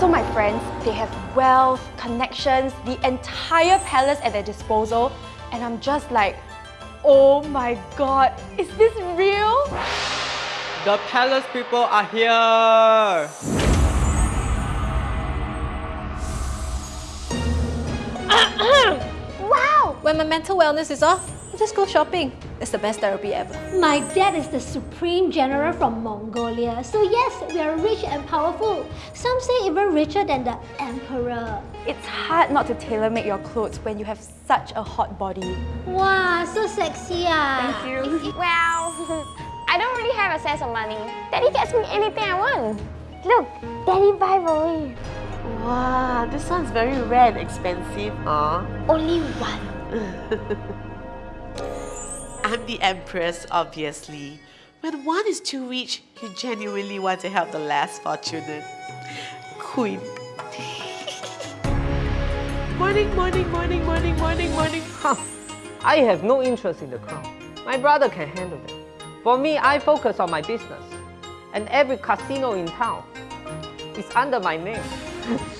So my friends, they have wealth, connections, the entire palace at their disposal, and I'm just like, oh my god, is this real? The palace people are here! wow! When my mental wellness is off, I just go shopping. It's the best therapy ever. My dad is the supreme general from Mongolia. So yes, we are rich and powerful. Some say even richer than the emperor. It's hard not to tailor-make your clothes when you have such a hot body. Wow, so sexy ah. Thank you. Well, I don't really have a sense of money. Daddy gets me anything I want. Look, Daddy buy for me. Wow, this one's very rare and expensive, huh? Only one. I'm the Empress, obviously. When one is too rich, you genuinely want to help the less fortunate. Queen. morning, morning, morning, morning, morning, morning. Huh. I have no interest in the crown. My brother can handle that. For me, I focus on my business. And every casino in town is under my name.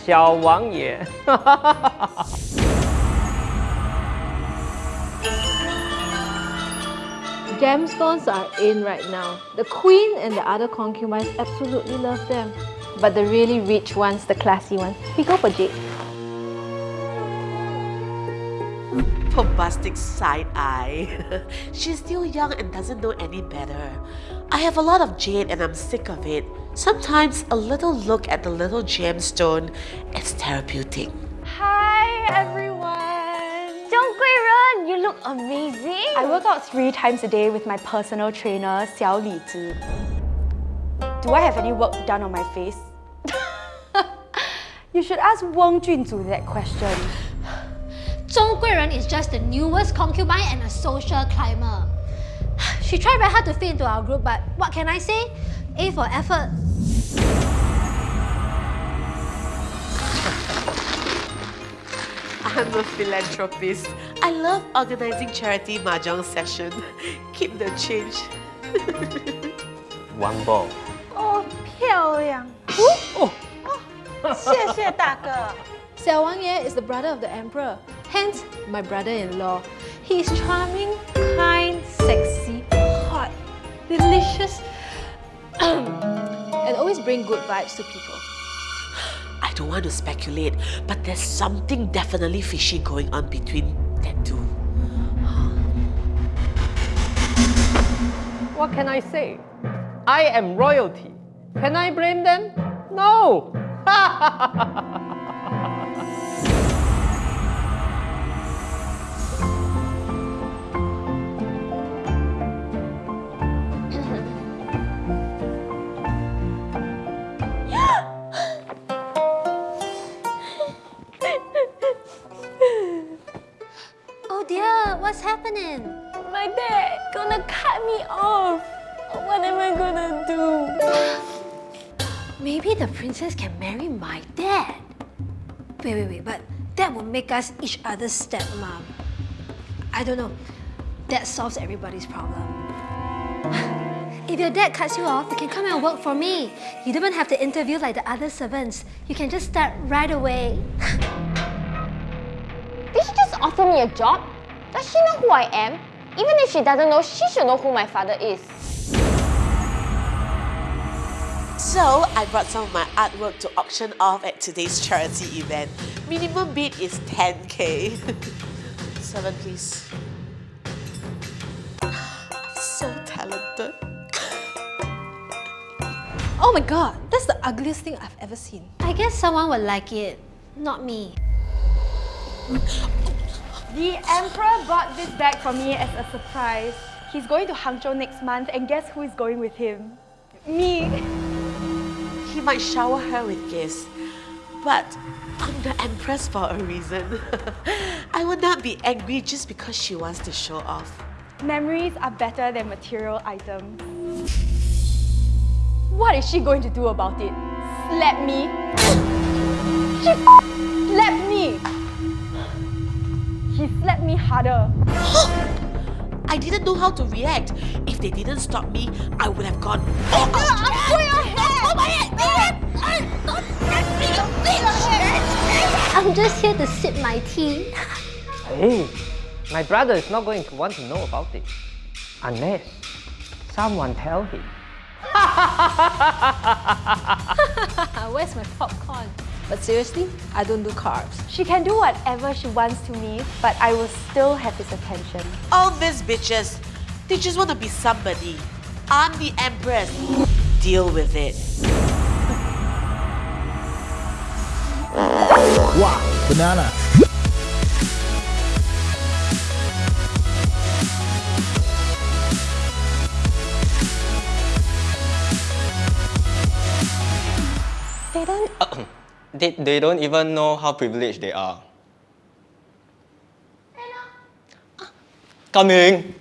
Xiao Wang Ye. Gemstones are in right now. The queen and the other concubines absolutely love them. But the really rich ones, the classy ones, we go for jade. Bombastic side eye. She's still young and doesn't know any better. I have a lot of jade and I'm sick of it. Sometimes a little look at the little gemstone is therapeutic. Hi everyone! Ren, look amazing! I work out three times a day with my personal trainer, Xiao Li Zhi. Do I have any work done on my face? you should ask Wang Junzu that question. Zhong Guiren is just the newest concubine and a social climber. She tried very hard to fit into our group, but what can I say? A for effort. I'm a philanthropist. I love organizing charity mahjong session. Keep the change. One ball. 哦，漂亮！哦，谢谢大哥。 Xiao Wang Ye is the brother of the emperor, hence my brother-in-law. He is charming, kind, sexy, hot, delicious, and always bring good vibes to people. I don't want to speculate, but there's something definitely fishy going on between What can I say? I am royalty. Can I blame them? No! Oh dear, what's happening? My dad gonna cut me off. What am I gonna do? Maybe the princess can marry my dad. Wait, wait, wait, but that would make us each other's stepmom. I don't know. That solves everybody's problem. If your dad cuts you off, you can come and work for me. You don't even have to interview like the other servants. You can just start right away. Did she just offer me a job? Does she know who I am? Even if she doesn't know, she should know who my father is. So, I brought some of my artwork to auction off at today's charity event. Minimum bid is 10k. Seven, please. So talented. Oh my god, that's the ugliest thing I've ever seen. I guess someone would like it, not me. The emperor bought this bag for me as a surprise. He's going to Hangzhou next month and guess who is going with him? Me. He might shower her with gifts, but I'm the empress for a reason. I would not be angry just because she wants to show off. Memories are better than material items. What is she going to do about it? Slap me? She harder. I didn't know how to react. If they didn't stop me, I would have gone. Oh, I'm going ahead! oh my head! just here to sip my tea. Hey, my brother is not going to want to know about it unless someone tell him. Where's my popcorn? But seriously, I don't do carbs. She can do whatever she wants to me, but I will still have his attention. All these bitches, they just want to be somebody. I'm the empress. Deal with it. Wow, banana. They don't They, they don't even know how privileged they are. Coming!